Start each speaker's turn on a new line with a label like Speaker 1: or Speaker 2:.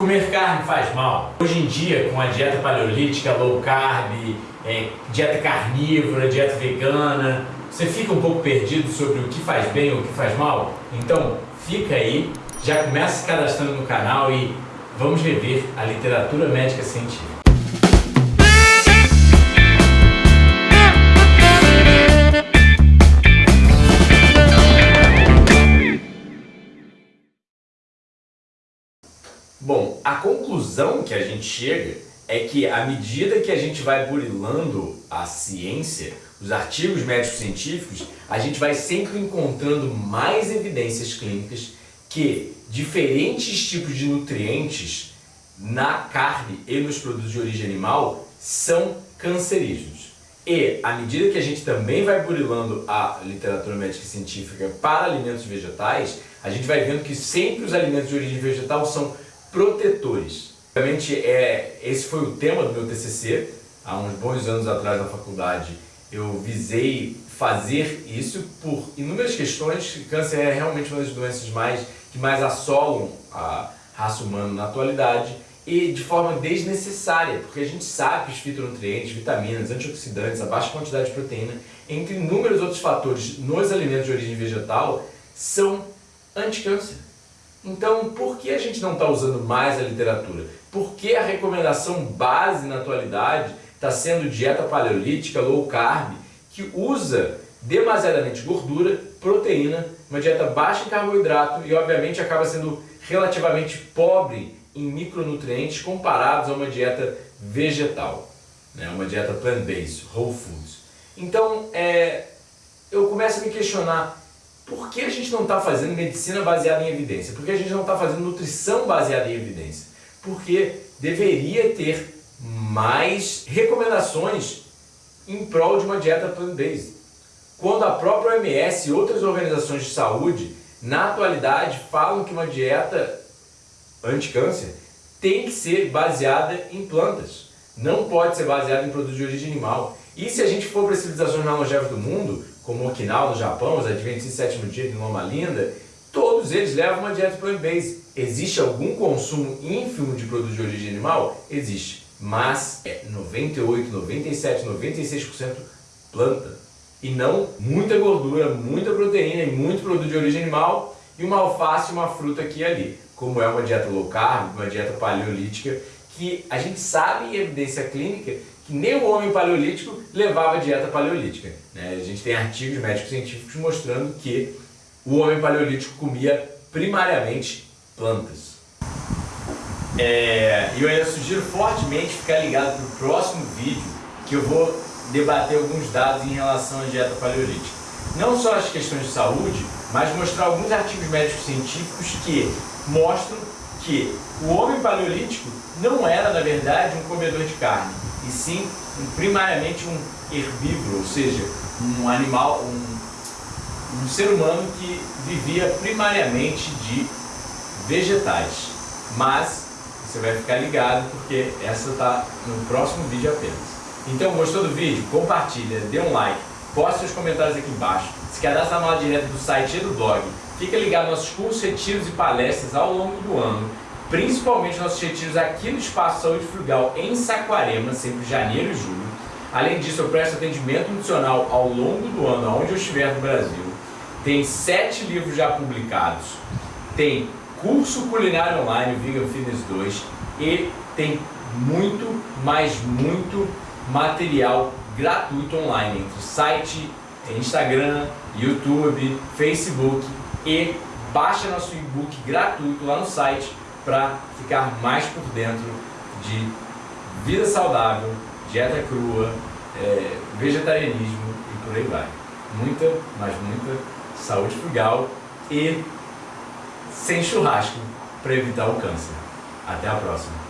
Speaker 1: Comer carne faz mal. Hoje em dia, com a dieta paleolítica, low carb, é, dieta carnívora, dieta vegana, você fica um pouco perdido sobre o que faz bem ou o que faz mal? Então, fica aí, já começa se cadastrando no canal e vamos rever a literatura médica científica. Bom, a conclusão que a gente chega é que à medida que a gente vai burilando a ciência, os artigos médicos científicos, a gente vai sempre encontrando mais evidências clínicas que diferentes tipos de nutrientes na carne e nos produtos de origem animal são cancerígenos. E, à medida que a gente também vai burilando a literatura médica científica para alimentos vegetais, a gente vai vendo que sempre os alimentos de origem vegetal são protetores. Realmente, é, esse foi o tema do meu TCC, há uns bons anos atrás na faculdade. Eu visei fazer isso por inúmeras questões. Câncer é realmente uma das doenças mais, que mais assolam a raça humana na atualidade e de forma desnecessária, porque a gente sabe que os fitonutrientes, vitaminas, antioxidantes, a baixa quantidade de proteína, entre inúmeros outros fatores nos alimentos de origem vegetal, são anticâncer. Então, por que a gente não está usando mais a literatura? Por que a recomendação base na atualidade está sendo dieta paleolítica, low carb, que usa demasiadamente gordura, proteína, uma dieta baixa em carboidrato e obviamente acaba sendo relativamente pobre em micronutrientes comparados a uma dieta vegetal, né? uma dieta plant-based, whole foods. Então, é, eu começo a me questionar por que a gente não está fazendo medicina baseada em evidência? Por que a gente não está fazendo nutrição baseada em evidência? Porque deveria ter mais recomendações em prol de uma dieta plant-based. Quando a própria OMS e outras organizações de saúde, na atualidade, falam que uma dieta anti-câncer tem que ser baseada em plantas. Não pode ser baseada em produtos de origem animal. E se a gente for para as civilizações mais longevas do mundo, como Okinawa no Japão, os Adventistas Sétimo Dia de Loma Linda, todos eles levam uma dieta plant-based. Existe algum consumo ínfimo de produtos de origem animal? Existe. Mas é 98, 97, 96% planta. E não muita gordura, muita proteína e muito produto de origem animal e uma alface e uma fruta aqui e ali. Como é uma dieta low carb, uma dieta paleolítica, que a gente sabe em evidência clínica que nem o homem paleolítico levava dieta paleolítica. Né? A gente tem artigos médicos científicos mostrando que o homem paleolítico comia primariamente plantas. É, eu ainda sugiro fortemente ficar ligado para o próximo vídeo que eu vou debater alguns dados em relação à dieta paleolítica. Não só as questões de saúde, mas mostrar alguns artigos médicos científicos que mostram que o homem paleolítico não era, na verdade, um comedor de carne, e sim um, primariamente um herbívoro, ou seja, um animal, um, um ser humano que vivia primariamente de vegetais. Mas você vai ficar ligado porque essa está no próximo vídeo apenas. Então, gostou do vídeo? Compartilha, dê um like, poste seus comentários aqui embaixo, se cadastre na aula direta do site e do blog, fica ligado nos nossos cursos, retiros e palestras ao longo do ano principalmente nossos retiros aqui no Espaço Saúde Frugal em Saquarema, sempre janeiro e julho. Além disso, eu presto atendimento nutricional ao longo do ano, aonde eu estiver no Brasil. Tem sete livros já publicados. Tem curso culinário online, Vegan Fitness 2, e tem muito, mas muito material gratuito online, entre site, Instagram, YouTube, Facebook e baixa nosso e-book gratuito lá no site para ficar mais por dentro de vida saudável, dieta crua, é, vegetarianismo e por aí vai. Muita, mas muita saúde frugal e sem churrasco para evitar o câncer. Até a próxima!